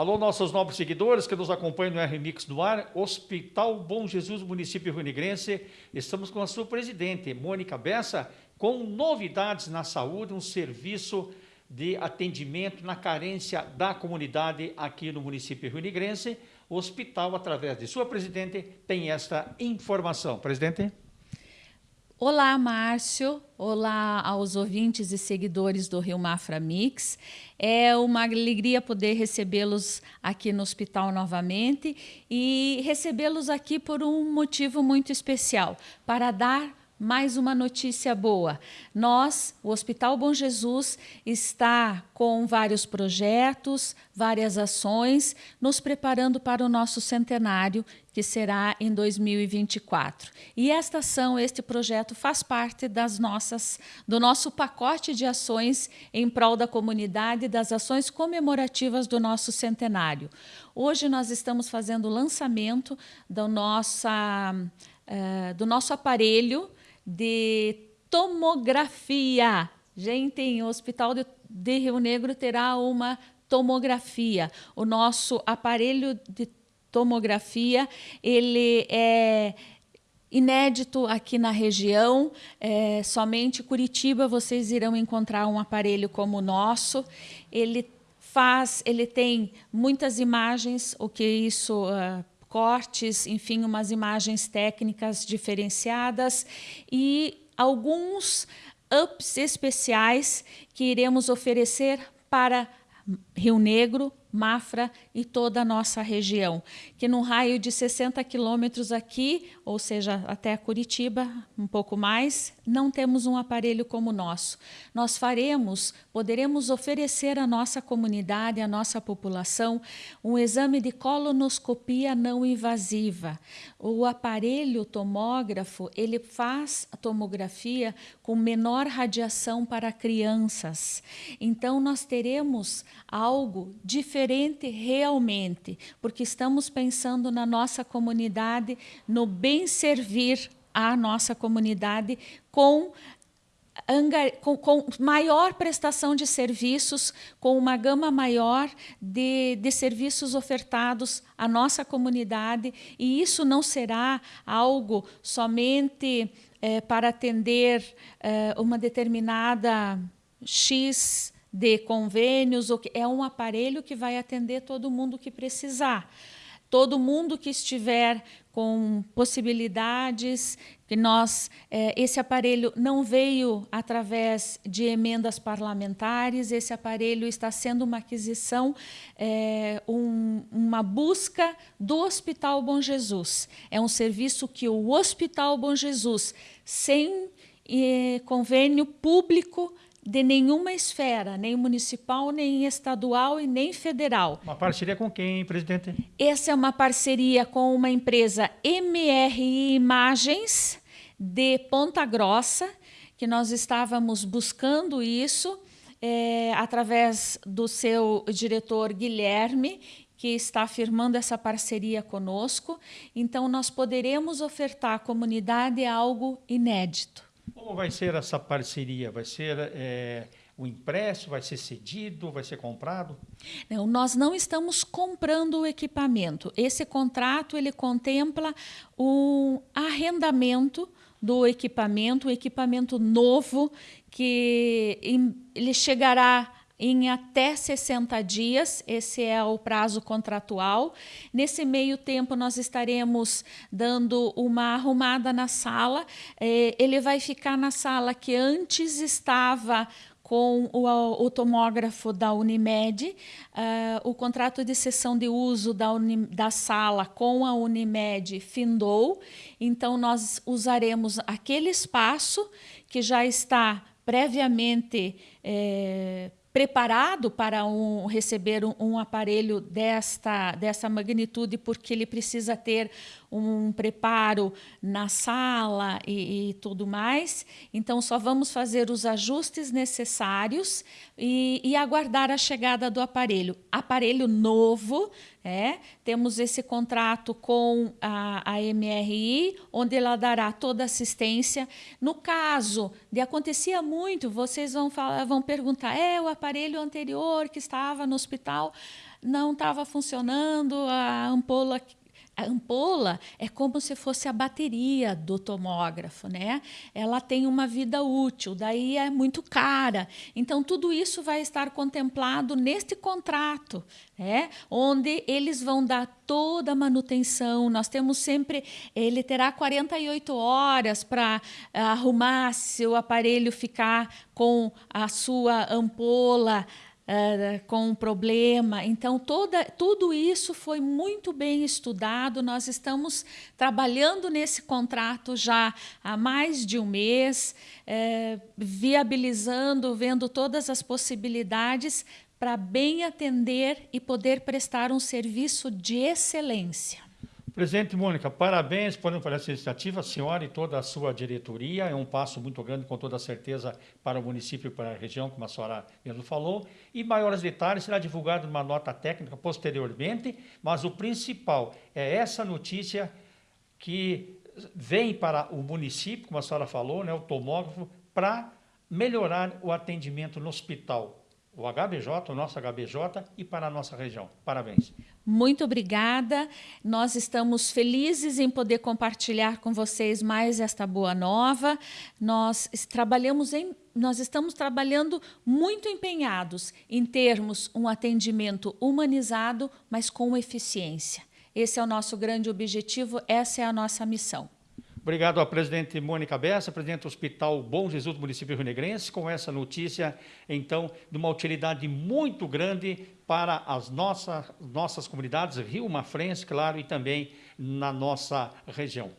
Alô, nossos nobres seguidores que nos acompanham no RMix do Ar, Hospital Bom Jesus, município Negrense. Estamos com a sua presidente, Mônica Bessa, com novidades na saúde, um serviço de atendimento na carência da comunidade aqui no município Negrense. O hospital, através de sua presidente, tem esta informação. Presidente. Olá, Márcio. Olá aos ouvintes e seguidores do Rio Mafra Mix. É uma alegria poder recebê-los aqui no hospital novamente e recebê-los aqui por um motivo muito especial, para dar mais uma notícia boa. Nós, o Hospital Bom Jesus, está com vários projetos, várias ações, nos preparando para o nosso centenário, que será em 2024. E esta ação, este projeto, faz parte das nossas, do nosso pacote de ações em prol da comunidade, das ações comemorativas do nosso centenário. Hoje nós estamos fazendo o lançamento do, nossa, uh, do nosso aparelho de tomografia. Gente, o Hospital de, de Rio Negro terá uma tomografia. O nosso aparelho de tomografia, ele é inédito aqui na região. É, somente Curitiba vocês irão encontrar um aparelho como o nosso. Ele faz, ele tem muitas imagens, o que isso uh, cortes, enfim, umas imagens técnicas diferenciadas e alguns ups especiais que iremos oferecer para Rio Negro, Mafra e toda a nossa região, que num raio de 60 quilômetros aqui, ou seja, até Curitiba, um pouco mais, não temos um aparelho como o nosso. Nós faremos, poderemos oferecer à nossa comunidade, à nossa população, um exame de colonoscopia não invasiva. O aparelho tomógrafo, ele faz a tomografia com menor radiação para crianças. Então, nós teremos algo diferente diferente realmente, porque estamos pensando na nossa comunidade, no bem servir à nossa comunidade com com, com, maior prestação de serviços, com uma gama maior de, de serviços ofertados à nossa comunidade, e isso não será algo somente é, para atender é, uma determinada X de convênios, é um aparelho que vai atender todo mundo que precisar. Todo mundo que estiver com possibilidades, que nós, é, esse aparelho não veio através de emendas parlamentares, esse aparelho está sendo uma aquisição, é, um, uma busca do Hospital Bom Jesus. É um serviço que o Hospital Bom Jesus, sem é, convênio público, de nenhuma esfera, nem municipal, nem estadual e nem federal. Uma parceria com quem, presidente? Essa é uma parceria com uma empresa MRI Imagens de Ponta Grossa, que nós estávamos buscando isso é, através do seu diretor Guilherme, que está firmando essa parceria conosco. Então, nós poderemos ofertar à comunidade algo inédito. Como vai ser essa parceria? Vai ser é, o empréstimo? Vai ser cedido? Vai ser comprado? Não, nós não estamos comprando o equipamento. Esse contrato ele contempla o arrendamento do equipamento, um equipamento novo que ele chegará em até 60 dias, esse é o prazo contratual. Nesse meio tempo, nós estaremos dando uma arrumada na sala. É, ele vai ficar na sala que antes estava com o, o, tomógrafo da Unimed, uh, o contrato de cessão de uso da, Uni, da sala com a Unimed findou, então nós usaremos aquele espaço que já está previamente é, preparado para um, receber um, um, aparelho desta, dessa magnitude, porque ele precisa ter um preparo na sala e, e tudo mais. Então, só vamos fazer os ajustes necessários e, e aguardar a chegada do aparelho. Aparelho novo, é, temos esse contrato com a, a MRI, onde ela dará toda assistência. No caso de acontecia muito, vocês vão, falar, vão perguntar, é o aparelho anterior que estava no hospital? não estava funcionando, a ampola a ampola é como se fosse a bateria do tomógrafo, né? Ela tem uma vida útil, daí é muito cara. Então, tudo isso vai estar contemplado neste contrato, né? onde eles vão dar toda a manutenção. Nós temos sempre, ele terá 48 horas para arrumar se o aparelho ficar com a sua ampola uh, com um problema. Então, toda, tudo isso foi muito bem estudado. Nós estamos trabalhando nesse contrato já há mais de um mês, uh, viabilizando, vendo todas as possibilidades para bem atender e poder prestar um serviço de excelência. Presidente Mônica, parabéns por essa iniciativa, a senhora e toda a sua diretoria. É um passo muito grande, com toda certeza, para o município e para a região, como a senhora mesmo falou. E maiores detalhes será divulgado numa nota técnica posteriormente, mas o principal é essa notícia que vem para o município, como a senhora falou, né, o tomógrafo, para melhorar o atendimento no hospital o HBJ, o nosso HBJ e para a nossa região. Parabéns. Muito obrigada. Nós estamos felizes em poder compartilhar com vocês mais esta boa nova. Nós trabalhamos em nós estamos trabalhando muito empenhados em termos um atendimento humanizado, mas com eficiência. Esse é o nosso grande objetivo, essa é a nossa missão. Obrigado à presidente Mônica Bessa, presidente do Hospital Bom Jesus do município Rio Negrense, com essa notícia, então, de uma utilidade muito grande para as nossas, nossas comunidades, Rio Mafrense, claro, e também na nossa região.